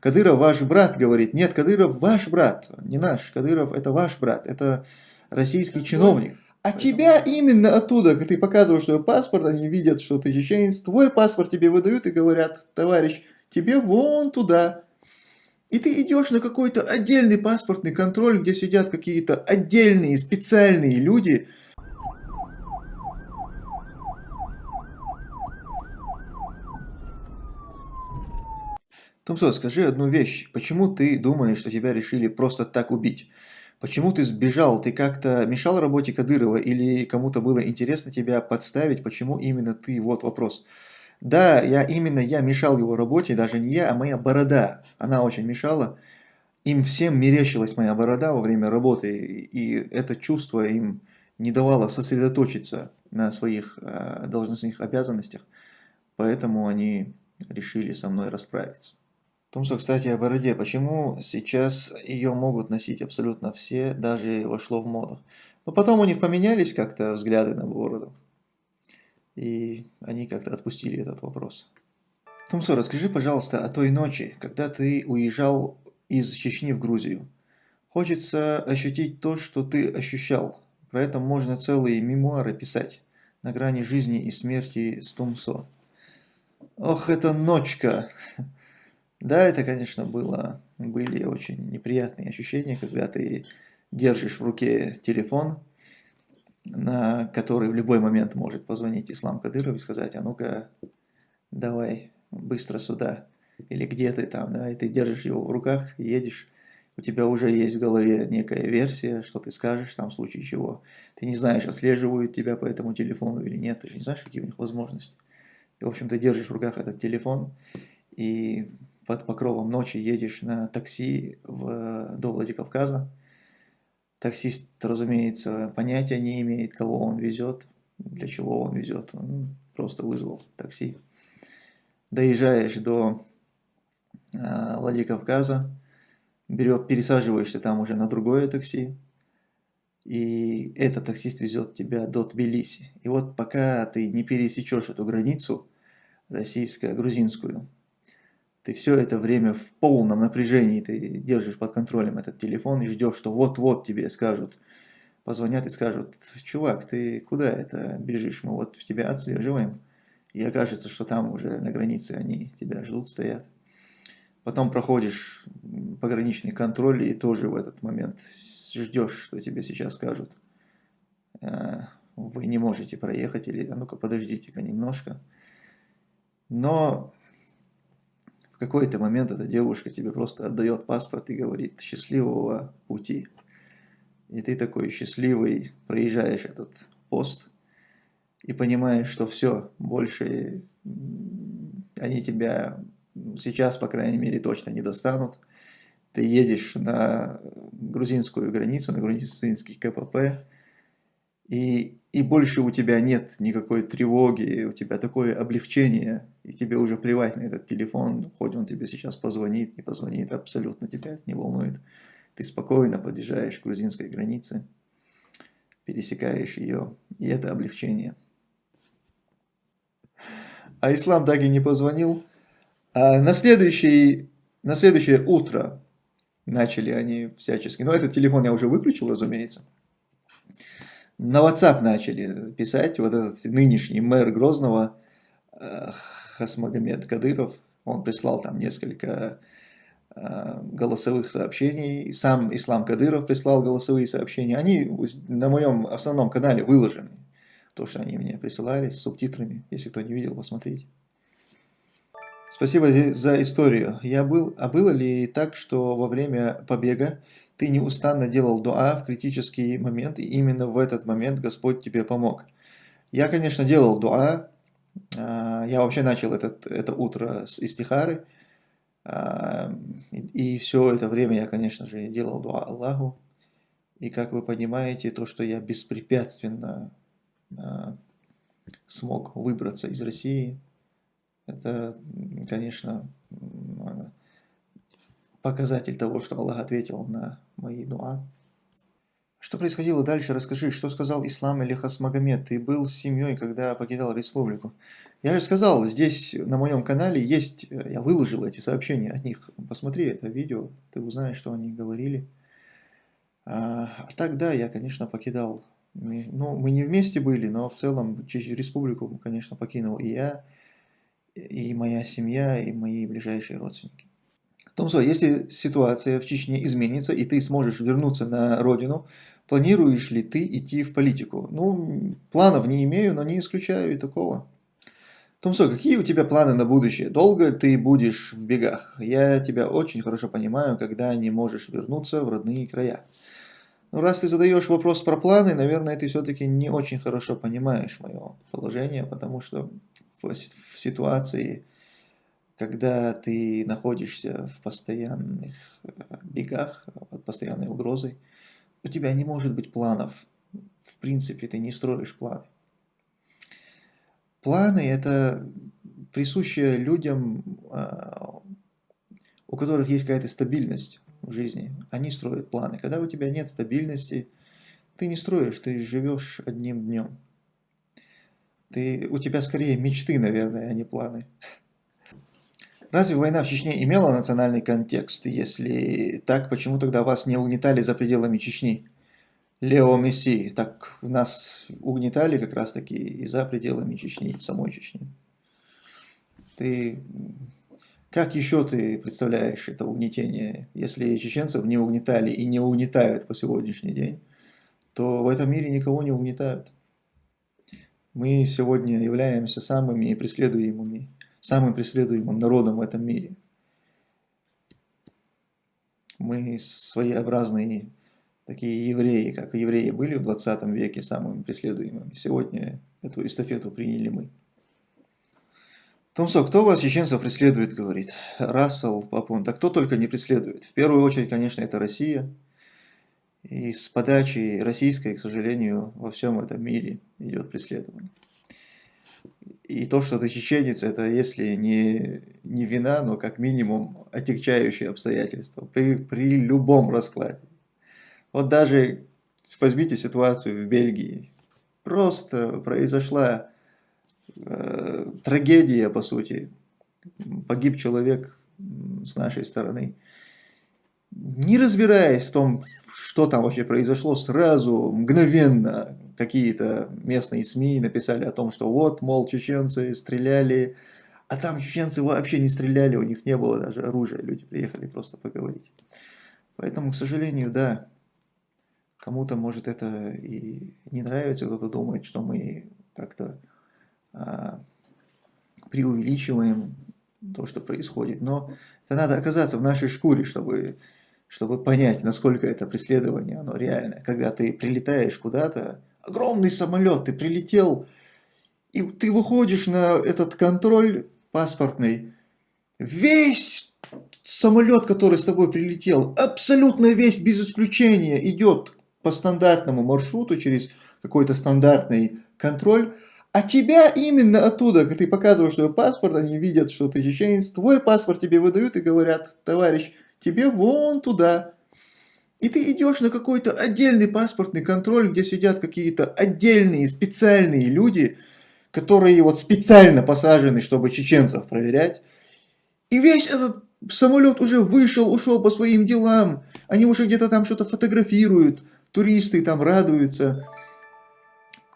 Кадыров ваш брат, говорит. Нет, Кадыров ваш брат, не наш. Кадыров это ваш брат, это российский чиновник. А тебя именно оттуда, когда ты показываешь свой паспорт, они видят, что ты чеченец, твой паспорт тебе выдают и говорят, товарищ, тебе вон туда. И ты идешь на какой-то отдельный паспортный контроль, где сидят какие-то отдельные специальные люди, Тумсо, скажи одну вещь. Почему ты думаешь, что тебя решили просто так убить? Почему ты сбежал? Ты как-то мешал работе Кадырова или кому-то было интересно тебя подставить? Почему именно ты? Вот вопрос. Да, я именно я мешал его работе, даже не я, а моя борода. Она очень мешала. Им всем мерещилась моя борода во время работы, и это чувство им не давало сосредоточиться на своих э, должностных обязанностях, поэтому они решили со мной расправиться. Томсо, кстати, о бороде. Почему сейчас ее могут носить абсолютно все, даже вошло в моду? Но потом у них поменялись как-то взгляды на бороду. И они как-то отпустили этот вопрос. Томсо, расскажи, пожалуйста, о той ночи, когда ты уезжал из Чечни в Грузию. Хочется ощутить то, что ты ощущал. Про это можно целые мемуары писать. На грани жизни и смерти с Томсо. Ох, эта ночка! Да, это, конечно, было, были очень неприятные ощущения, когда ты держишь в руке телефон, на который в любой момент может позвонить Ислам Кадыров и сказать, а ну-ка, давай быстро сюда. Или где ты там, да, и ты держишь его в руках, едешь, у тебя уже есть в голове некая версия, что ты скажешь там в случае чего. Ты не знаешь, отслеживают тебя по этому телефону или нет, ты же не знаешь, какие у них возможности. И, в общем, ты держишь в руках этот телефон, и под покровом ночи едешь на такси в, до Владикавказа. Таксист, разумеется, понятия не имеет, кого он везет, для чего он везет. Он просто вызвал такси. Доезжаешь до э, Владикавказа, берет, пересаживаешься там уже на другое такси, и этот таксист везет тебя до Тбилиси. И вот пока ты не пересечешь эту границу российско-грузинскую, ты все это время в полном напряжении, ты держишь под контролем этот телефон и ждешь, что вот-вот тебе скажут, позвонят и скажут, чувак, ты куда это бежишь, мы вот тебя отслеживаем. И окажется, что там уже на границе они тебя ждут, стоят. Потом проходишь пограничный контроль и тоже в этот момент ждешь, что тебе сейчас скажут. «Э, вы не можете проехать или а ну-ка подождите-ка немножко. Но какой-то момент эта девушка тебе просто отдает паспорт и говорит «счастливого пути». И ты такой счастливый проезжаешь этот пост и понимаешь, что все, больше они тебя сейчас, по крайней мере, точно не достанут. Ты едешь на грузинскую границу, на грузинский КПП, и, и больше у тебя нет никакой тревоги, у тебя такое облегчение, и тебе уже плевать на этот телефон, хоть он тебе сейчас позвонит, не позвонит, абсолютно тебя это не волнует. Ты спокойно подъезжаешь к грузинской границе, пересекаешь ее, и это облегчение. А Ислам так и не позвонил. А на, следующий, на следующее утро начали они всячески. Но этот телефон я уже выключил, разумеется на WhatsApp начали писать, вот этот нынешний мэр Грозного, э, Хасмагомед Кадыров, он прислал там несколько э, голосовых сообщений, сам Ислам Кадыров прислал голосовые сообщения, они на моем основном канале выложены, то, что они мне присылали с субтитрами, если кто не видел, посмотрите. Спасибо за историю. Я был, а было ли так, что во время побега ты неустанно делал дуа в критический момент, и именно в этот момент Господь тебе помог. Я, конечно, делал дуа. А, я вообще начал этот, это утро с истихары. А, и все это время я, конечно же, делал дуа Аллаху. И как вы понимаете, то, что я беспрепятственно а, смог выбраться из России, это, конечно, показатель того, что Аллах ответил на мои дуа. Что происходило дальше? Расскажи, что сказал ислам или Хасмагомед? Ты был с семьей, когда покидал республику. Я же сказал, здесь на моем канале есть, э, я выложил эти сообщения от них. Посмотри это видео, ты узнаешь, что они говорили. А, а так, да, я, конечно, покидал. Ну, мы не вместе были, но в целом республику, конечно, покинул и я, и моя семья, и мои ближайшие родственники. Томсо, если ситуация в Чечне изменится, и ты сможешь вернуться на родину, планируешь ли ты идти в политику? Ну, планов не имею, но не исключаю и такого. Томсо, какие у тебя планы на будущее? Долго ты будешь в бегах? Я тебя очень хорошо понимаю, когда не можешь вернуться в родные края. Ну, раз ты задаешь вопрос про планы, наверное, ты все-таки не очень хорошо понимаешь мое положение, потому что в, ситуации, когда ты находишься в постоянных э, бегах, под постоянной угрозой, у тебя не может быть планов. В принципе, ты не строишь планы. Планы – это присущее людям, а, у которых есть какая-то стабильность в жизни. Они строят планы. Когда у тебя нет стабильности, ты не строишь, ты живешь одним днем. Ты, у тебя скорее мечты, наверное, а не планы. Разве война в Чечне имела национальный контекст? Если так, почему тогда вас не угнетали за пределами Чечни? Лео Месси, так нас угнетали как раз таки и за пределами Чечни, самой Чечни. Ты как еще ты представляешь это угнетение? Если чеченцев не угнетали и не угнетают по сегодняшний день, то в этом мире никого не угнетают. Мы сегодня являемся самыми преследуемыми, самым преследуемым народом в этом мире. Мы своеобразные такие евреи, как евреи были в 20 веке самыми преследуемыми. Сегодня эту эстафету приняли мы. Томсо, кто вас, чеченцев, преследует, говорит? Рассел, Папун, да кто только не преследует. В первую очередь, конечно, это Россия. И с подачи российской, к сожалению, во всем этом мире идет преследование. И то, что ты чеченец, это если не, не вина, но как минимум отягчающие обстоятельства при, при любом раскладе. Вот даже возьмите ситуацию в Бельгии. Просто произошла э, трагедия, по сути. Погиб человек с нашей стороны. Не разбираясь в том, что там вообще произошло, сразу, мгновенно какие-то местные СМИ написали о том, что вот, мол, чеченцы стреляли, а там чеченцы вообще не стреляли, у них не было даже оружия, люди приехали просто поговорить. Поэтому, к сожалению, да, кому-то может это и не нравится, кто-то думает, что мы как-то а, преувеличиваем то, что происходит. Но это надо оказаться в нашей шкуре, чтобы, чтобы понять, насколько это преследование, оно реальное. Когда ты прилетаешь куда-то, огромный самолет, ты прилетел, и ты выходишь на этот контроль паспортный, весь самолет, который с тобой прилетел, абсолютно весь, без исключения, идет по стандартному маршруту через какой-то стандартный контроль, а тебя именно оттуда, когда ты показываешь свой паспорт, они видят, что ты чеченец, твой паспорт тебе выдают и говорят, товарищ, тебе вон туда. И ты идешь на какой-то отдельный паспортный контроль, где сидят какие-то отдельные специальные люди, которые вот специально посажены, чтобы чеченцев проверять. И весь этот самолет уже вышел, ушел по своим делам. Они уже где-то там что-то фотографируют, туристы там радуются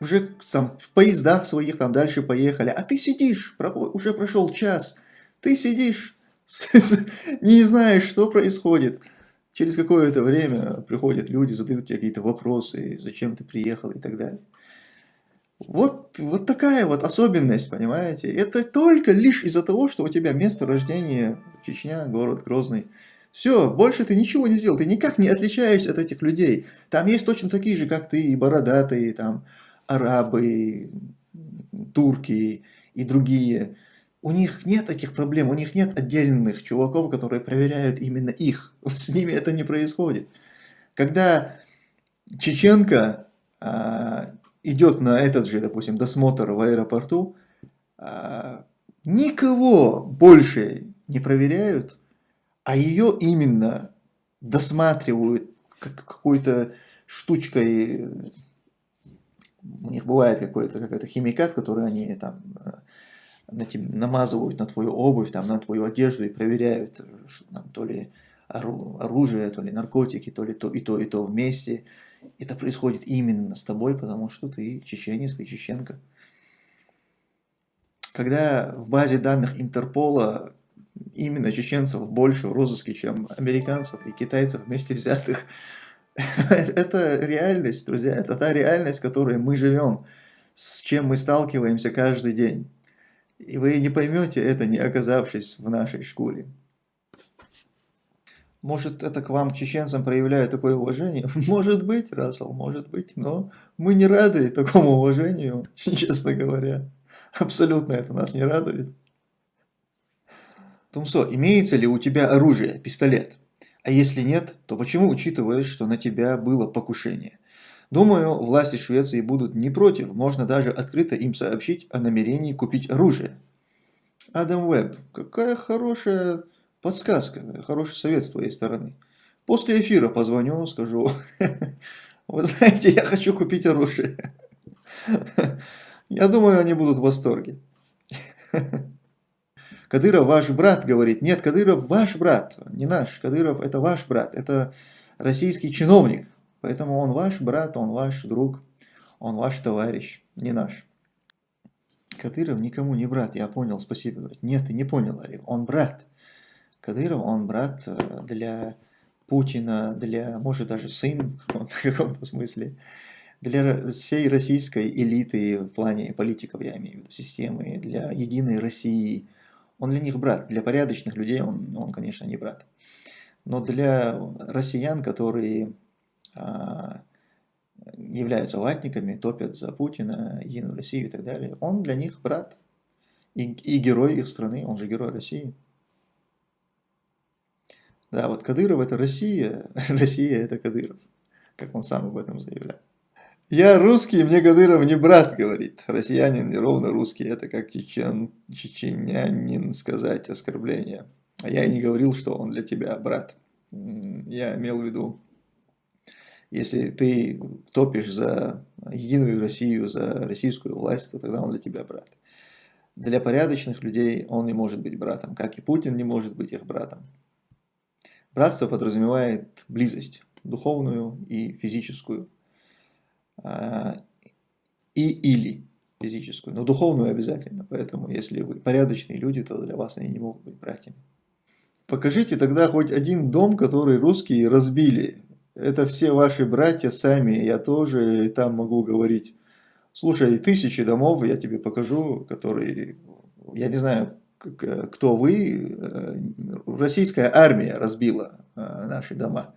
уже там, в поездах своих там дальше поехали, а ты сидишь, уже прошел час, ты сидишь, не знаешь, что происходит. Через какое-то время приходят люди, задают тебе какие-то вопросы, зачем ты приехал и так далее. Вот, вот такая вот особенность, понимаете? Это только лишь из-за того, что у тебя место рождения Чечня, город Грозный. Все, больше ты ничего не сделал, ты никак не отличаешься от этих людей. Там есть точно такие же, как ты, и бородатые, там, арабы, турки и другие, у них нет таких проблем, у них нет отдельных чуваков, которые проверяют именно их. С ними это не происходит. Когда чеченка а, идет на этот же, допустим, досмотр в аэропорту, а, никого больше не проверяют, а ее именно досматривают как какой-то штучкой, у них бывает какой-то какой-то химикат, который они там э, на тебе, намазывают на твою обувь, там, на твою одежду и проверяют, там, то ли оружие, то ли наркотики, то ли то и то, и то вместе. Это происходит именно с тобой, потому что ты чеченец, ты чеченка. Когда в базе данных Интерпола именно чеченцев больше в розыске, чем американцев и китайцев вместе взятых, это реальность, друзья, это та реальность, в которой мы живем, с чем мы сталкиваемся каждый день. И вы не поймете это, не оказавшись в нашей шкуре. Может, это к вам, к чеченцам, проявляют такое уважение? Может быть, Рассел, может быть, но мы не рады такому уважению, честно говоря. Абсолютно это нас не радует. Тумсо, имеется ли у тебя оружие, пистолет? А если нет, то почему учитываешь, что на тебя было покушение? Думаю, власти Швеции будут не против, можно даже открыто им сообщить о намерении купить оружие. Адам Уэбб, какая хорошая подсказка, хороший совет с твоей стороны. После эфира позвоню, скажу, вы знаете, я хочу купить оружие. Я думаю, они будут в восторге. Кадыров ваш брат, говорит. Нет, Кадыров ваш брат, не наш. Кадыров это ваш брат, это российский чиновник. Поэтому он ваш брат, он ваш друг, он ваш товарищ, не наш. Кадыров никому не брат, я понял, спасибо. Нет, ты не понял, Ариф, он брат. Кадыров, он брат э, для Путина, для, может, даже сын в каком-то смысле, для всей российской элиты в плане политиков, я имею в виду, системы, для единой России. Он для них брат, для порядочных людей он, он конечно, не брат. Но для россиян, которые являются латниками, топят за Путина, Единую Россию и так далее, он для них брат и, и герой их страны, он же герой России. Да, вот Кадыров это Россия, Россия это Кадыров, как он сам об этом заявляет. Я русский, мне Кадыров не брат, говорит. Россиянин не ровно русский, это как чечен, чеченянин сказать оскорбление. А я и не говорил, что он для тебя брат. Я имел в виду если ты топишь за единую Россию, за российскую власть, то тогда он для тебя брат. Для порядочных людей он не может быть братом, как и Путин не может быть их братом. Братство подразумевает близость, духовную и физическую, а, и или физическую, но духовную обязательно. Поэтому, если вы порядочные люди, то для вас они не могут быть братьями. Покажите тогда хоть один дом, который русские разбили, это все ваши братья сами, я тоже там могу говорить. Слушай, тысячи домов я тебе покажу, которые, я не знаю, кто вы, э, российская армия разбила э, наши дома,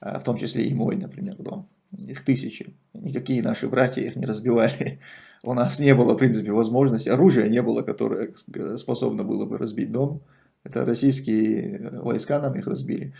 а, в том числе и мой, например, дом. Их тысячи. Никакие наши братья их не разбивали. У нас не было, в принципе, возможности, оружия не было, которое способно было бы разбить дом. Это российские войска нам их разбили.